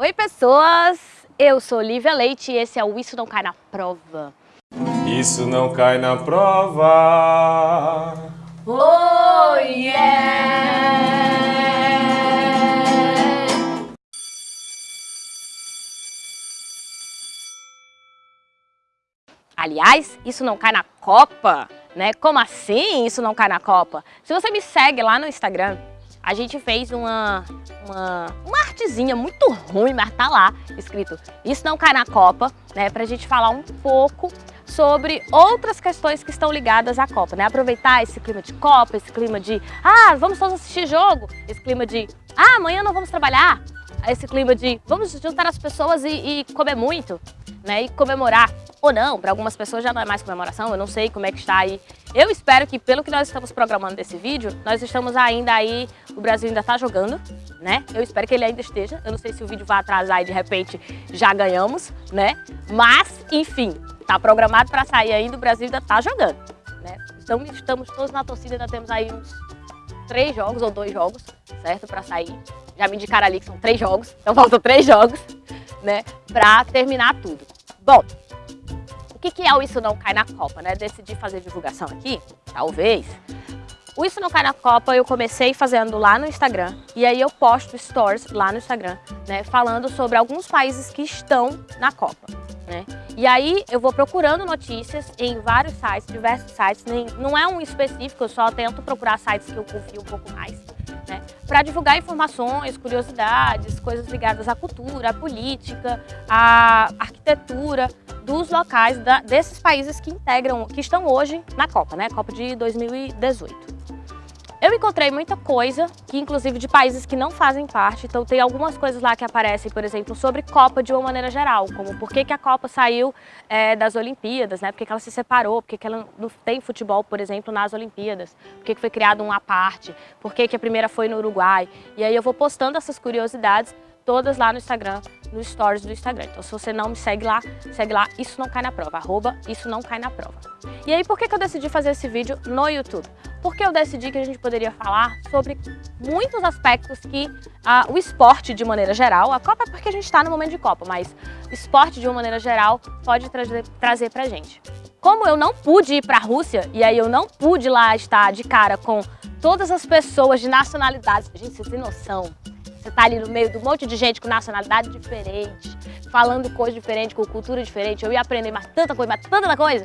Oi pessoas, eu sou Lívia Leite e esse é o Isso Não Cai Na Prova. Isso não cai na prova. Oh yeah! Aliás, isso não cai na Copa, né? Como assim isso não cai na Copa? Se você me segue lá no Instagram, a gente fez uma, uma, uma artezinha muito ruim, mas tá lá escrito Isso não cai na Copa, né? Pra gente falar um pouco sobre outras questões que estão ligadas à Copa, né? Aproveitar esse clima de Copa, esse clima de ah, vamos todos assistir jogo, esse clima de ah, amanhã não vamos trabalhar, esse clima de vamos juntar as pessoas e, e comer muito, né? E comemorar ou não, para algumas pessoas já não é mais comemoração, eu não sei como é que está aí. Eu espero que pelo que nós estamos programando desse vídeo, nós estamos ainda aí, o Brasil ainda está jogando, né? Eu espero que ele ainda esteja, eu não sei se o vídeo vai atrasar e de repente já ganhamos, né? Mas, enfim, está programado para sair ainda, o Brasil ainda está jogando, né? Então estamos todos na torcida, ainda temos aí uns três jogos ou dois jogos, certo? Para sair. Já me indicaram ali que são três jogos, então faltam três jogos, né? Para terminar tudo. Bom, o que, que é o Isso Não Cai na Copa, né? Decidi fazer divulgação aqui, talvez. O Isso Não Cai na Copa eu comecei fazendo lá no Instagram e aí eu posto stories lá no Instagram, né? Falando sobre alguns países que estão na Copa, né? E aí eu vou procurando notícias em vários sites, diversos sites, não é um específico, eu só tento procurar sites que eu confio um pouco mais, né? Para divulgar informações, curiosidades, coisas ligadas à cultura, à política, à arquitetura, dos locais da, desses países que integram, que estão hoje na Copa, né? Copa de 2018. Eu encontrei muita coisa, que inclusive de países que não fazem parte, então tem algumas coisas lá que aparecem, por exemplo, sobre Copa de uma maneira geral, como por que, que a Copa saiu é, das Olimpíadas, né? por que, que ela se separou, por que, que ela não tem futebol, por exemplo, nas Olimpíadas, por que, que foi criado um à parte, por que, que a primeira foi no Uruguai. E aí eu vou postando essas curiosidades todas lá no Instagram, no stories do Instagram. Então se você não me segue lá, segue lá, isso não cai na prova, arroba isso não cai na prova. E aí por que, que eu decidi fazer esse vídeo no YouTube? Porque eu decidi que a gente poderia falar sobre muitos aspectos que ah, o esporte de maneira geral, a Copa é porque a gente está no momento de Copa, mas esporte de uma maneira geral pode trazer, trazer pra gente. Como eu não pude ir para a Rússia, e aí eu não pude lá estar de cara com todas as pessoas de nacionalidades, gente, vocês têm noção, você tá ali no meio de um monte de gente com nacionalidade diferente, falando coisa diferente, com cultura diferente. Eu ia aprender mais tanta coisa, mais tanta coisa.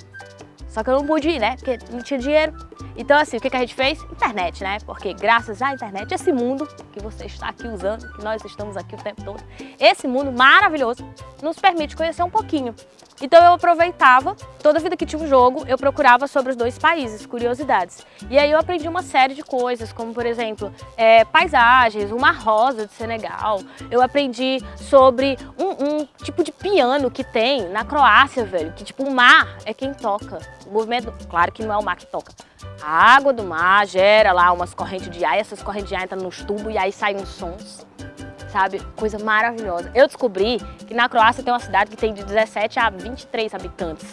Só que eu não pude ir, né? Porque não tinha dinheiro. Então, assim, o que, que a gente fez? Internet, né? Porque graças à internet, esse mundo que você está aqui usando, que nós estamos aqui o tempo todo, esse mundo maravilhoso nos permite conhecer um pouquinho. Então eu aproveitava, toda vida que tinha um jogo, eu procurava sobre os dois países, curiosidades. E aí eu aprendi uma série de coisas, como por exemplo, é, paisagens, uma rosa de Senegal. Eu aprendi sobre um, um, tipo de piano que tem na Croácia, velho, que tipo o mar é quem toca. O movimento, claro que não é o mar que toca, a água do mar gera lá umas correntes de ar, e essas correntes de ar entram nos tubos e aí saem uns sons, sabe? Coisa maravilhosa. Eu descobri que na Croácia tem uma cidade que tem de 17 a 23 habitantes.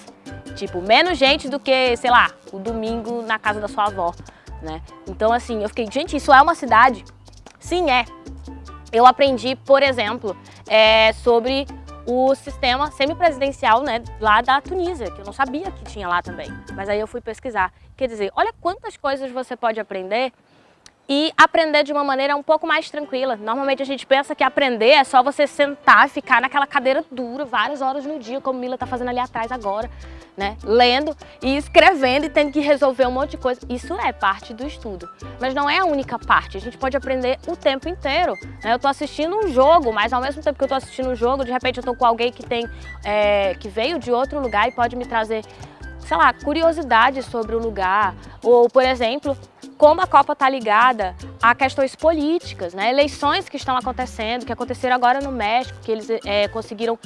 Tipo, menos gente do que, sei lá, o domingo na casa da sua avó, né? Então, assim, eu fiquei, gente, isso é uma cidade? Sim, é. Eu aprendi, por exemplo, é, sobre o sistema semipresidencial né, lá da Tunísia, que eu não sabia que tinha lá também. Mas aí eu fui pesquisar. Quer dizer, olha quantas coisas você pode aprender e aprender de uma maneira um pouco mais tranquila. Normalmente a gente pensa que aprender é só você sentar ficar naquela cadeira dura várias horas no dia, como Mila está fazendo ali atrás agora, né? Lendo e escrevendo e tendo que resolver um monte de coisa. Isso é parte do estudo, mas não é a única parte. A gente pode aprender o tempo inteiro. Né? Eu estou assistindo um jogo, mas ao mesmo tempo que eu estou assistindo um jogo, de repente eu estou com alguém que, tem, é, que veio de outro lugar e pode me trazer sei lá, curiosidades sobre o lugar. Ou, por exemplo, como a Copa está ligada a questões políticas, né? eleições que estão acontecendo, que aconteceram agora no México, que eles é, conseguiram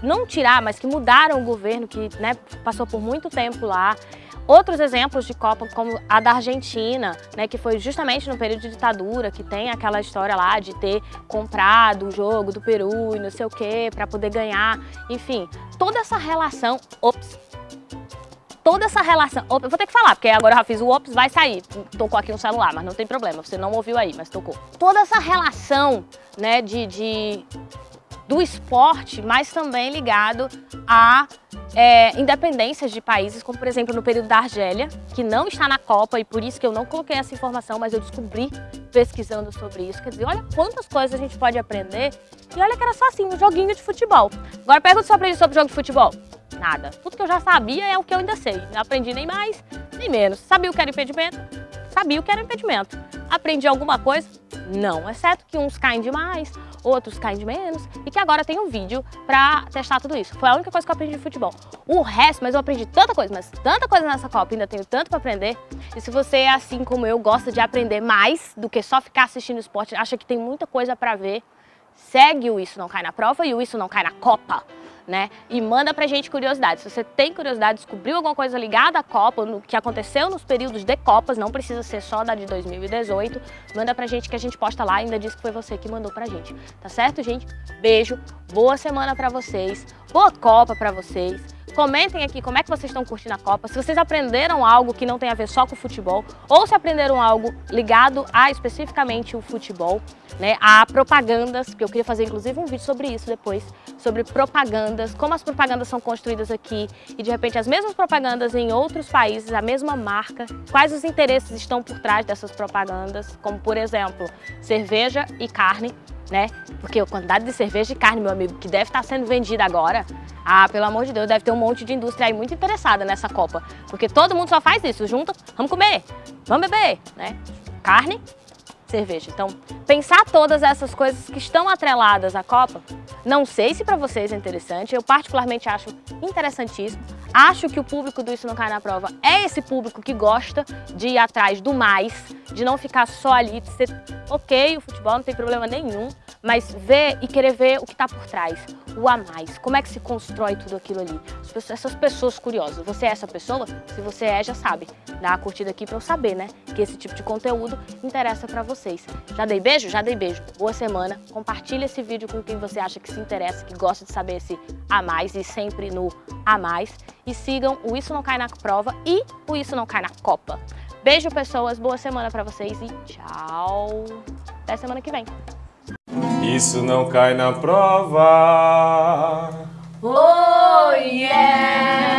não tirar, mas que mudaram o governo, que né, passou por muito tempo lá. Outros exemplos de Copa, como a da Argentina, né, que foi justamente no período de ditadura, que tem aquela história lá de ter comprado o jogo do Peru e não sei o quê, para poder ganhar. Enfim, toda essa relação... Ops, toda essa relação... Eu vou ter que falar, porque agora eu já fiz o ops, vai sair. Tocou aqui no celular, mas não tem problema. Você não ouviu aí, mas tocou. Toda essa relação, né, de, de do esporte, mas também ligado a é, independências de países, como por exemplo no período da Argélia, que não está na Copa e por isso que eu não coloquei essa informação, mas eu descobri pesquisando sobre isso. Quer dizer, olha quantas coisas a gente pode aprender e olha que era só assim, um joguinho de futebol. Agora pergunta se eu aprendi sobre jogo de futebol. Nada. Tudo que eu já sabia é o que eu ainda sei. Não aprendi nem mais, nem menos. Sabia o que era impedimento? Sabia o que era impedimento. Aprendi alguma coisa? Não, exceto que uns caem demais, outros caem de menos e que agora tem um vídeo pra testar tudo isso. Foi a única coisa que eu aprendi de futebol. O resto, mas eu aprendi tanta coisa, mas tanta coisa nessa Copa, ainda tenho tanto pra aprender. E se você é assim como eu, gosta de aprender mais do que só ficar assistindo esporte, acha que tem muita coisa pra ver, segue o Isso Não Cai na Prova e o Isso Não Cai na Copa né? E manda pra gente curiosidade. Se você tem curiosidade, descobriu alguma coisa ligada à Copa, no que aconteceu nos períodos de Copas, não precisa ser só da de 2018, manda pra gente que a gente posta lá, ainda diz que foi você que mandou pra gente. Tá certo, gente? Beijo, boa semana pra vocês, boa Copa pra vocês. Comentem aqui como é que vocês estão curtindo a Copa, se vocês aprenderam algo que não tem a ver só com o futebol, ou se aprenderam algo ligado a especificamente o futebol, né, a propagandas, que eu queria fazer inclusive um vídeo sobre isso depois, sobre propagandas, como as propagandas são construídas aqui e de repente as mesmas propagandas em outros países, a mesma marca, quais os interesses estão por trás dessas propagandas, como por exemplo, cerveja e carne, né? Porque a quantidade de cerveja e carne, meu amigo, que deve estar sendo vendida agora, ah, pelo amor de Deus, deve ter um monte de indústria aí muito interessada nessa Copa. Porque todo mundo só faz isso, junta, vamos comer, vamos beber, né? Carne, cerveja. Então, pensar todas essas coisas que estão atreladas à Copa, não sei se para vocês é interessante, eu particularmente acho interessantíssimo. Acho que o público do Isso Não Cai na Prova é esse público que gosta de ir atrás do mais, de não ficar só ali, de ser ok, o futebol não tem problema nenhum, mas ver e querer ver o que está por trás, o a mais, como é que se constrói tudo aquilo ali. Essas pessoas curiosas, você é essa pessoa? Se você é, já sabe. Dá a curtida aqui para eu saber, né? Que esse tipo de conteúdo interessa para vocês. Já dei beijo? Já dei beijo. Boa semana. Compartilha esse vídeo com quem você acha que se interessa, que gosta de saber esse a mais e sempre no a mais. E sigam o Isso Não Cai na Prova e o Isso Não Cai na Copa. Beijo, pessoas. Boa semana para vocês e tchau. Até semana que vem. Isso não cai na prova. Oh, yeah!